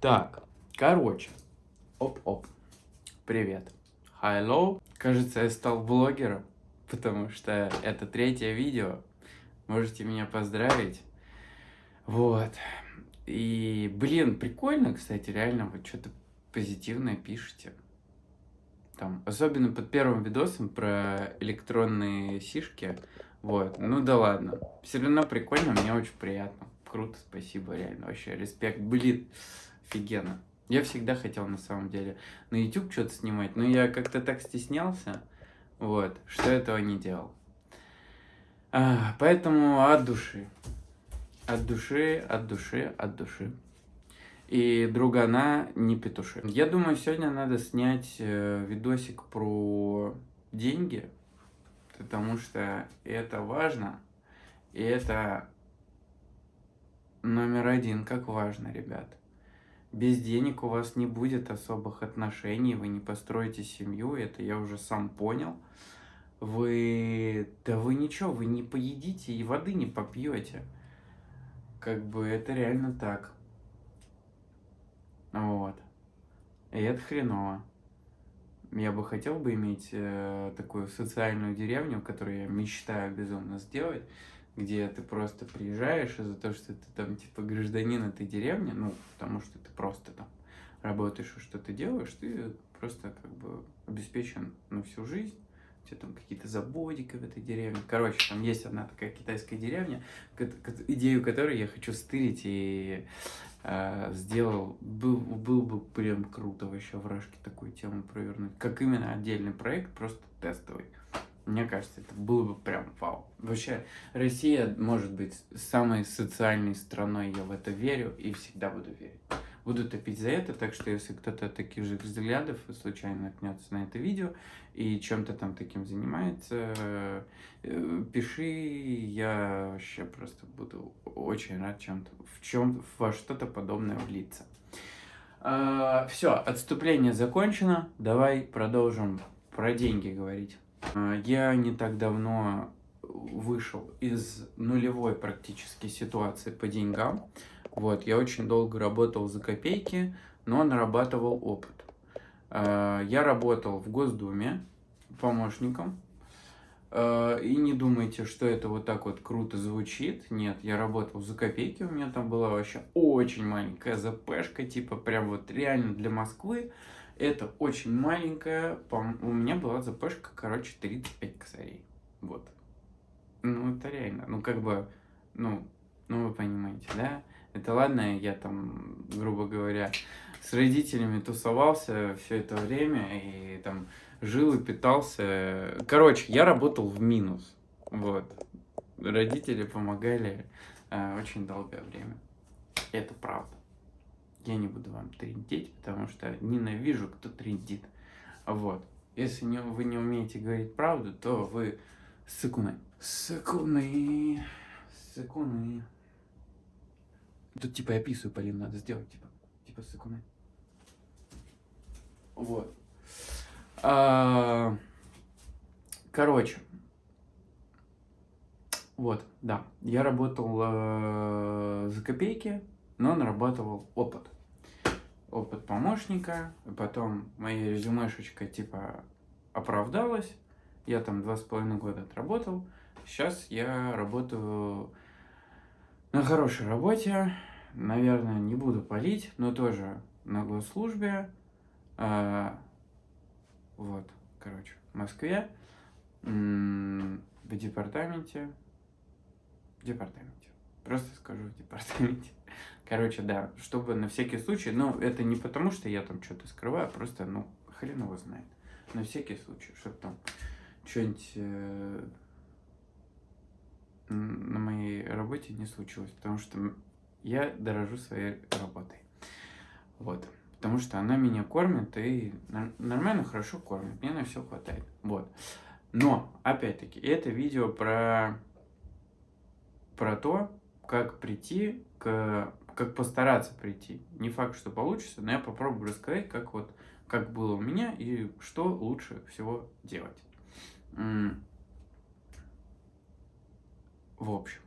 Так, короче. Оп-оп. Привет. Hello. Кажется, я стал блогером, потому что это третье видео. Можете меня поздравить. Вот. И, блин, прикольно, кстати, реально, вот что-то позитивное пишете. Там, особенно под первым видосом про электронные сишки. Вот, ну да ладно. Все равно прикольно, мне очень приятно. Круто, спасибо, реально, вообще, респект. Блин, офигенно. Я всегда хотел, на самом деле, на YouTube что-то снимать, но я как-то так стеснялся, вот, что этого не делал. А, поэтому от души. От души, от души, от души. И другана не петуши. Я думаю, сегодня надо снять э, видосик про деньги, потому что это важно, и это номер один, как важно, ребят. Без денег у вас не будет особых отношений, вы не построите семью, это я уже сам понял. Вы, да вы ничего, вы не поедите и воды не попьете. Как бы это реально так. Вот. И это хреново. Я бы хотел бы иметь э, такую социальную деревню, которую я мечтаю безумно сделать, где ты просто приезжаешь из-за того, что ты там типа гражданин этой деревни, ну, потому что ты просто там работаешь и что-то делаешь, ты просто как бы обеспечен на всю жизнь, у тебя там какие-то забодики в этой деревне. Короче, там есть одна такая китайская деревня, идею которой я хочу стырить и э, сделал, был, был бы прям круто вообще в Рашке такую тему провернуть. Как именно отдельный проект, просто тестовый. Мне кажется, это было бы прям вау. Вообще, Россия может быть самой социальной страной, я в это верю и всегда буду верить. Буду топить за это, так что если кто-то таких же взглядов случайно наткнется на это видео и чем-то там таким занимается, э, пиши, я вообще просто буду очень рад чем-то, в чем во что-то подобное влиться. А, все, отступление закончено, давай продолжим про деньги говорить. А, я не так давно вышел из нулевой практически ситуации по деньгам. Вот, я очень долго работал за копейки, но нарабатывал опыт. А, я работал в Госдуме помощником. А, и не думайте, что это вот так вот круто звучит. Нет, я работал за копейки, у меня там была вообще очень маленькая ЗПшка, типа прям вот реально для Москвы. Это очень маленькая, у меня была ЗПшка, короче, 35 косарей. Вот. Ну, это реально, ну, как бы, ну, ну, вы понимаете, да? Это ладно, я там, грубо говоря, с родителями тусовался все это время и там жил и питался. Короче, я работал в минус. Вот. Родители помогали э, очень долгое время. Это правда. Я не буду вам трендить, потому что ненавижу, кто трендит. Вот. Если не, вы не умеете говорить правду, то вы сыкуны. Сыкуны. Сыкуны. Тут типа я писаю, Полин, надо сделать, типа, типа сыкуны. Вот. А, короче. Вот, да. Я работал э, за копейки, но нарабатывал опыт. Опыт помощника, потом моя резюмешечка типа оправдалась. Я там два с половиной года отработал. Сейчас я работаю на хорошей работе, наверное, не буду палить, но тоже на госслужбе. А, вот, короче, в Москве, в департаменте, в департаменте, просто скажу в департаменте. Короче, да, чтобы на всякий случай, ну, это не потому, что я там что-то скрываю, а просто, ну, хрен его знает. На всякий случай, чтобы там что-нибудь э, на моей работе не случилось, потому что я дорожу своей работой. Вот. Потому что она меня кормит и нормально, хорошо кормит. Мне на все хватает. Вот. Но, опять-таки, это видео про, про то, как прийти к... Как постараться прийти. Не факт, что получится, но я попробую рассказать, как вот как было у меня и что лучше всего делать. В общем,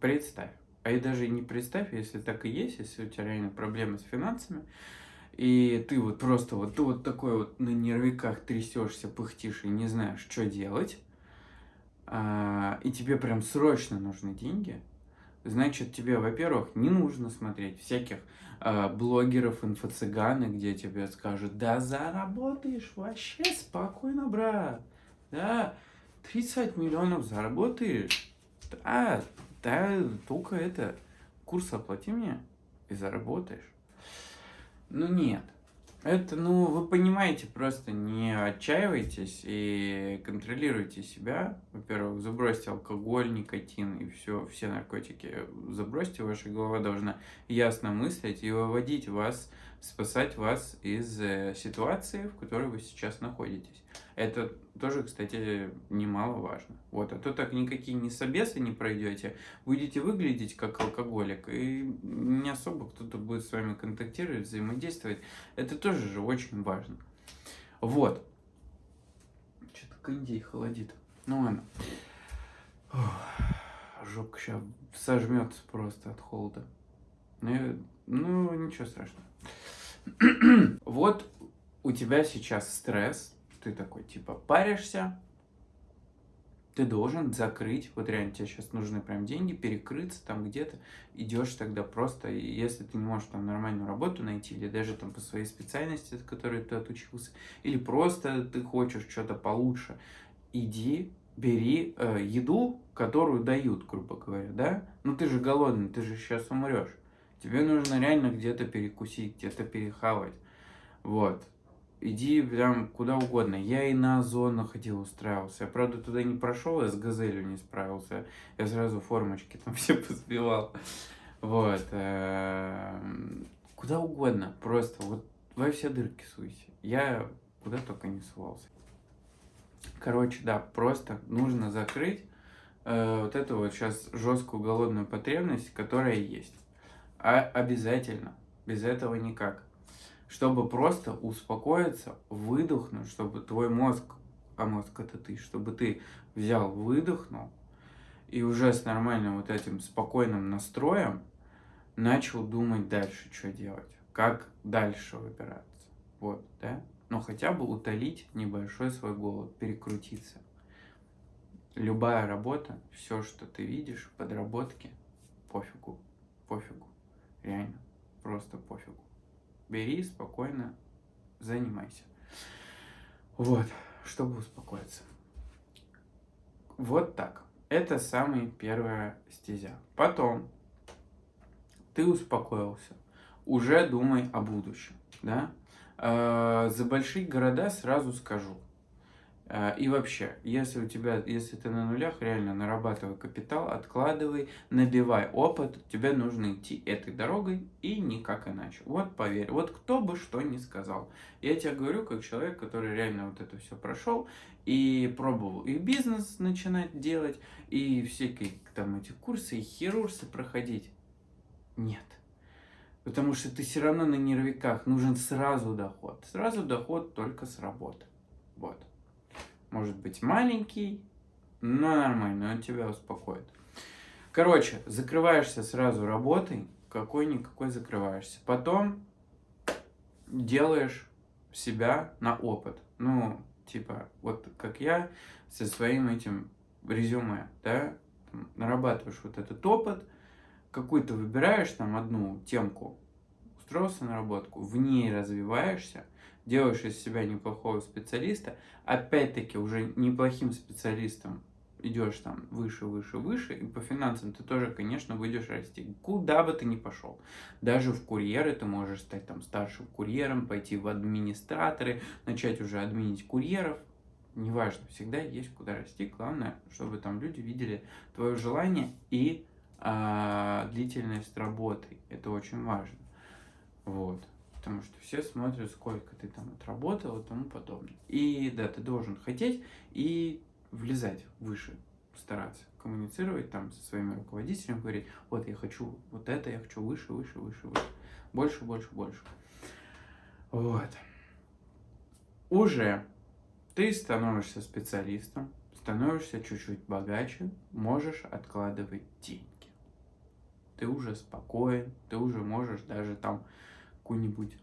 представь, А и даже не представь, если так и есть, если у тебя реально проблемы с финансами, и ты вот просто вот, ты вот такой вот на нервиках трясешься, пыхтишь и не знаешь, что делать, а, и тебе прям срочно нужны деньги, значит, тебе, во-первых, не нужно смотреть всяких а, блогеров, инфо-цыганы, где тебе скажут, да заработаешь вообще спокойно, брат, да, 30 миллионов заработаешь, да, да, только это, курс оплати мне и заработаешь. Ну нет, это, ну, вы понимаете, просто не отчаивайтесь и контролируйте себя. Во-первых, забросьте алкоголь, никотин и все, все наркотики. Забросьте, ваша голова должна ясно мыслить и выводить вас спасать вас из э, ситуации, в которой вы сейчас находитесь. Это тоже, кстати, немаловажно. Вот, а то так никакие не собесы не пройдете, будете выглядеть как алкоголик, и не особо кто-то будет с вами контактировать, взаимодействовать. Это тоже же очень важно. Вот. Что-то кондей холодит. Ну ладно. Жопка сейчас сожмется просто от холода. Ну, ну ничего страшного. вот у тебя сейчас стресс, ты такой типа паришься, ты должен закрыть, вот реально тебе сейчас нужны прям деньги, перекрыться там где-то, идешь тогда просто, если ты не можешь там нормальную работу найти, или даже там по своей специальности, от которой ты отучился, или просто ты хочешь что-то получше, иди, бери э, еду, которую дают, грубо говоря, да? Ну ты же голодный, ты же сейчас умрешь. Тебе нужно реально где-то перекусить, где-то перехавать. Вот. Иди прям куда угодно. Я и на Озон ходил, устраивался. Я, правда, туда не прошел, я с Газелью не справился. Я сразу формочки там все позбивал. Вот. Эм, куда угодно. Просто вот во все дырки суйся. Я куда только не сувался. Короче, да, просто нужно закрыть э, вот эту вот сейчас жесткую голодную потребность, которая есть. А обязательно. Без этого никак. Чтобы просто успокоиться, выдохнуть, чтобы твой мозг, а мозг это ты, чтобы ты взял, выдохнул, и уже с нормальным вот этим спокойным настроем начал думать дальше, что делать, как дальше выбираться. Вот, да? Но хотя бы утолить небольшой свой голод, перекрутиться. Любая работа, все, что ты видишь, подработки, пофигу, пофигу. Реально, просто пофигу. Бери спокойно, занимайся. Вот, чтобы успокоиться. Вот так. Это самая первая стезя. Потом ты успокоился, уже думай о будущем, да? Э, за большие города сразу скажу, и вообще, если у тебя, если ты на нулях, реально нарабатывай капитал, откладывай, набивай опыт, тебе нужно идти этой дорогой и никак иначе. Вот поверь, вот кто бы что ни сказал. Я тебе говорю, как человек, который реально вот это все прошел и пробовал и бизнес начинать делать, и всякие там эти курсы, и хирурсы проходить. Нет. Потому что ты все равно на нервиках, нужен сразу доход. Сразу доход только с работы. Вот. Может быть маленький, но нормальный, он тебя успокоит. Короче, закрываешься сразу работой, какой-никакой закрываешься. Потом делаешь себя на опыт. Ну, типа, вот как я со своим этим резюме, да, там, нарабатываешь вот этот опыт, какую-то выбираешь там одну темку, устроился на работку, в ней развиваешься, делаешь из себя неплохого специалиста, опять-таки уже неплохим специалистом идешь там выше, выше, выше, и по финансам ты тоже, конечно, будешь расти. Куда бы ты ни пошел. Даже в курьеры ты можешь стать там старшим курьером, пойти в администраторы, начать уже админить курьеров. Неважно, всегда есть куда расти. Главное, чтобы там люди видели твое желание и а, длительность работы. Это очень важно. Вот потому что все смотрят, сколько ты там отработал и тому подобное. И да, ты должен хотеть и влезать выше, стараться коммуницировать там со своими руководителями, говорить, вот я хочу вот это, я хочу выше, выше, выше, выше, больше, больше, больше. Вот. Уже ты становишься специалистом, становишься чуть-чуть богаче, можешь откладывать деньги. ты уже спокоен, ты уже можешь даже там какую-нибудь,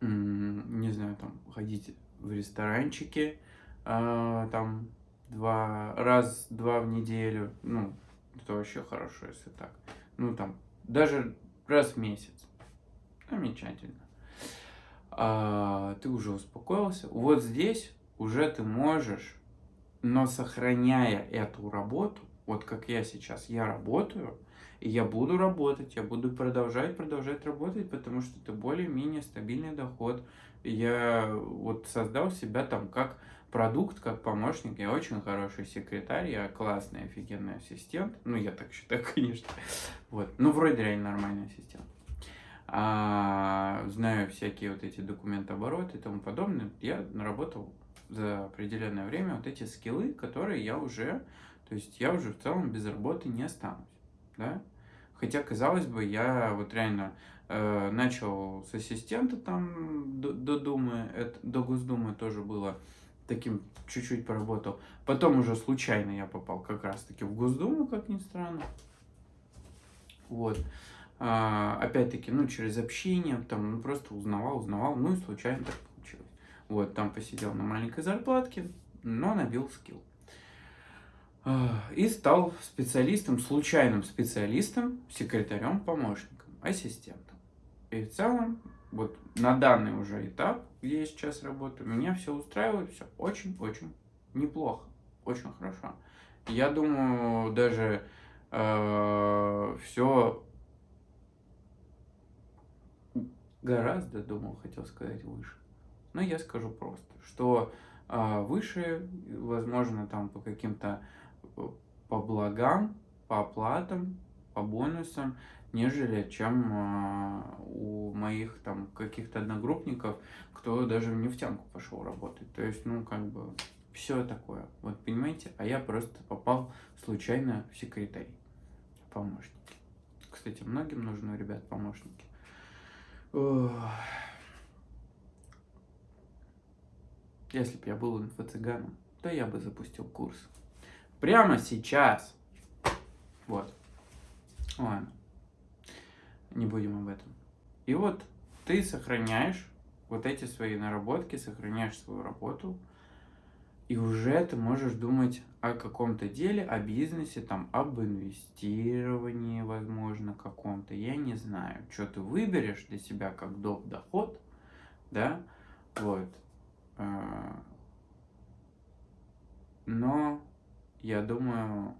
не знаю, там ходить в ресторанчики, э, там два, раз, два в неделю, ну, это вообще хорошо, если так. Ну, там, даже раз в месяц. Замечательно. А, ты уже успокоился. Вот здесь уже ты можешь, но сохраняя эту работу, вот как я сейчас, я работаю, и я буду работать, я буду продолжать, продолжать работать, потому что это более-менее стабильный доход. Я вот создал себя там как продукт, как помощник. Я очень хороший секретарь, я классный, офигенный ассистент. Ну, я так считаю, конечно. Вот. Ну, вроде реально нормальный ассистент. А, знаю всякие вот эти документы обороты и тому подобное. Я наработал за определенное время вот эти скиллы, которые я уже, то есть я уже в целом без работы не останусь, да. Хотя, казалось бы, я вот реально э, начал с ассистента там до, до Думы, это, до Госдумы тоже было таким чуть-чуть поработал. Потом уже случайно я попал как раз-таки в Госдуму, как ни странно. Вот. А, опять-таки, ну, через общение, там, ну, просто узнавал, узнавал, ну, и случайно так получилось. Вот, там посидел на маленькой зарплатке, но набил скилл. А, и стал специалистом, случайным специалистом, секретарем, помощником, ассистентом. И в целом, вот на данный уже этап, где я сейчас работаю, меня все устраивает, все очень-очень неплохо, очень хорошо. Я думаю, даже э, все гораздо, думал, хотел сказать, выше. Но я скажу просто, что э, выше, возможно, там по каким-то, по благам, по оплатам, по бонусам, нежели чем э, у моих там каких-то одногруппников, кто даже в нефтянку пошел работать. То есть, ну, как бы, все такое. Вот, понимаете? А я просто попал случайно в секретарь, помощники. Кстати, многим нужны, ребят, помощники. Если бы я был инфо-цыганом, то я бы запустил курс. Прямо сейчас. Вот. Ладно. Не будем об этом. И вот ты сохраняешь вот эти свои наработки, сохраняешь свою работу, и уже ты можешь думать о каком-то деле, о бизнесе, там, об инвестировании, возможно, каком-то, я не знаю, что ты выберешь для себя как доп. доход, да, вот. А, но я думаю,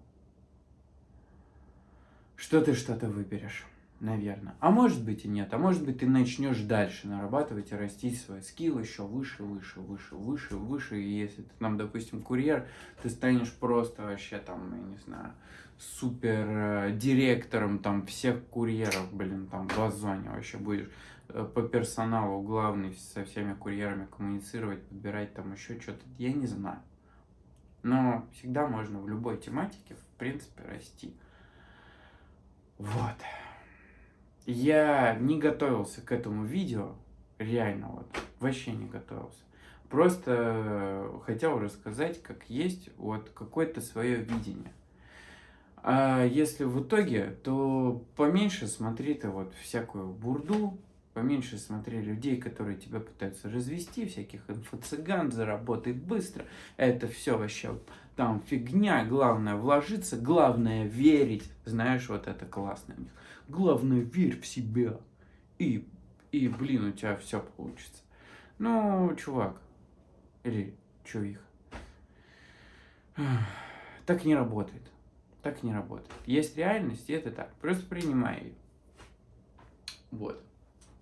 что ты что-то выберешь наверное. А может быть и нет. А может быть ты начнешь дальше нарабатывать и расти свой скилл еще выше, выше, выше, выше, выше. И если ты там, допустим, курьер, ты станешь просто вообще там, я не знаю, супер э, директором там всех курьеров, блин, там в Озоне вообще будешь э, по персоналу главный со всеми курьерами коммуницировать, подбирать там еще что-то, я не знаю. Но всегда можно в любой тематике, в принципе, расти. Вот. Я не готовился к этому видео, реально вот, вообще не готовился. Просто хотел рассказать, как есть, вот какое-то свое видение. А если в итоге, то поменьше смотри ты вот всякую бурду, поменьше смотри людей, которые тебя пытаются развести, всяких инфо-цыган, заработай быстро. Это все вообще там фигня, главное вложиться, главное верить. Знаешь, вот это классно у них. Главное, верь в себя. И, и блин, у тебя все получится. Ну, чувак, или чувих, так не работает. Так не работает. Есть реальность, и это так. Просто принимай ее. Вот.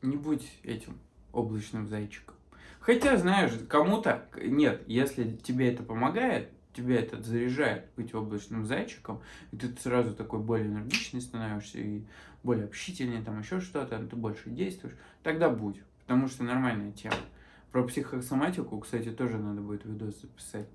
Не будь этим облачным зайчиком. Хотя, знаешь, кому-то... Нет, если тебе это помогает, тебя это заряжает быть облачным зайчиком, и ты сразу такой более энергичный становишься, и более общительный, там еще что-то, ты больше действуешь, тогда будь, потому что нормальная тема. Про психосоматику, кстати, тоже надо будет видос записать.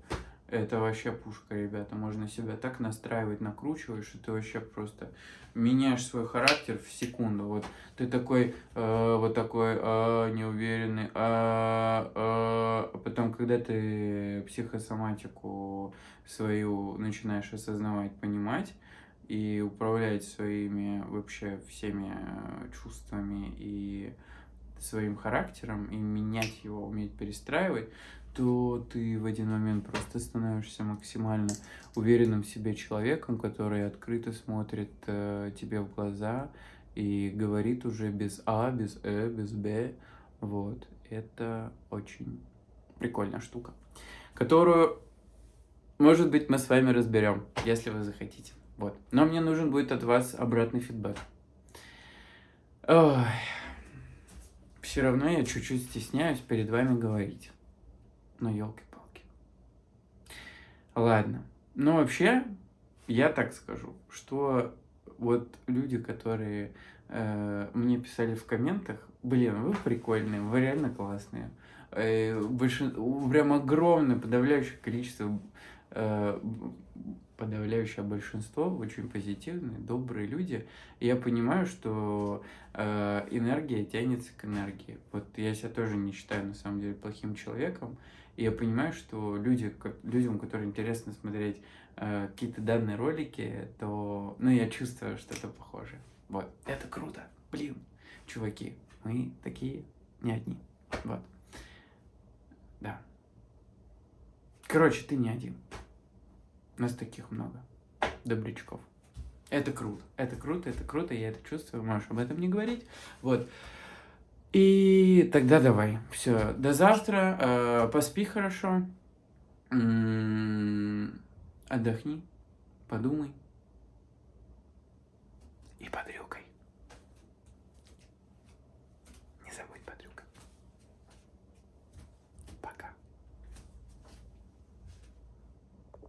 Это вообще пушка, ребята. Можно себя так настраивать, накручивать, что ты вообще просто меняешь свой характер в секунду. Вот ты такой, э, вот такой э, неуверенный, э, э, потом, когда ты психосоматику свою начинаешь осознавать, понимать, и управлять своими вообще всеми чувствами и своим характером, и менять его, уметь перестраивать, то ты в один момент просто становишься максимально уверенным в себе человеком, который открыто смотрит э, тебе в глаза и говорит уже без А, без Э, без Б. Вот. Это очень прикольная штука, которую, может быть, мы с вами разберем, если вы захотите. Вот. Но мне нужен будет от вас обратный фидбэк. Ой. Все равно я чуть-чуть стесняюсь перед вами говорить. Ну, елки-палки. Ладно. Ну, вообще, я так скажу, что вот люди, которые э, мне писали в комментах, блин, вы прикольные, вы реально классные. Э, большин... Прям огромное, подавляющее количество, э, подавляющее большинство очень позитивные, добрые люди. И я понимаю, что э, энергия тянется к энергии. Вот я себя тоже не считаю, на самом деле, плохим человеком. Я понимаю, что люди, людям, которым интересно смотреть э, какие-то данные ролики, то, ну, я чувствую что-то похожее. Вот, это круто. Блин, чуваки, мы такие не одни. Вот. Да. Короче, ты не один. Нас таких много. Добрячков. Это круто. Это круто, это круто, я это чувствую. Можешь об этом не говорить. Вот. И тогда давай. Все. До завтра. Э, поспи хорошо. Отдохни. Подумай. И под рюкой.